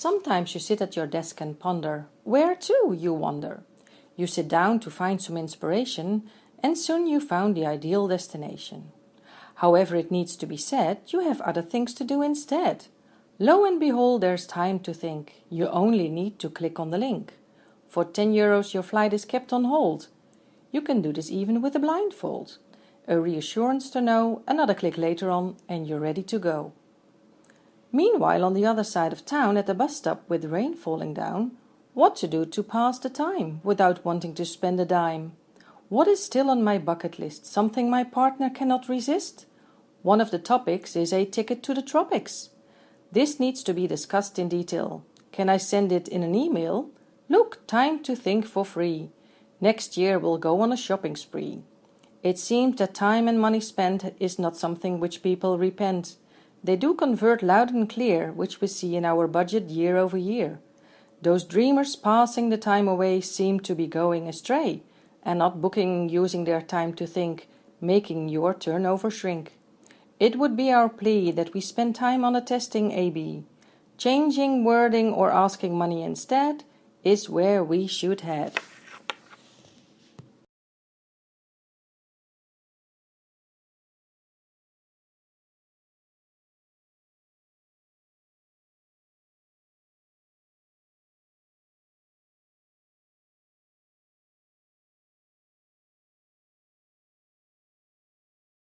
Sometimes you sit at your desk and ponder. Where to, you wonder? You sit down to find some inspiration, and soon you found the ideal destination. However, it needs to be said, you have other things to do instead. Lo and behold, there's time to think. You only need to click on the link. For 10 euros your flight is kept on hold. You can do this even with a blindfold. A reassurance to know, another click later on and you're ready to go. Meanwhile on the other side of town at the bus stop with rain falling down, what to do to pass the time without wanting to spend a dime? What is still on my bucket list, something my partner cannot resist? One of the topics is a ticket to the tropics. This needs to be discussed in detail. Can I send it in an email? Look, time to think for free. Next year we'll go on a shopping spree. It seems that time and money spent is not something which people repent. They do convert loud and clear, which we see in our budget year over year. Those dreamers passing the time away seem to be going astray, and not booking using their time to think, making your turnover shrink. It would be our plea that we spend time on a testing A-B. Changing wording or asking money instead is where we should head.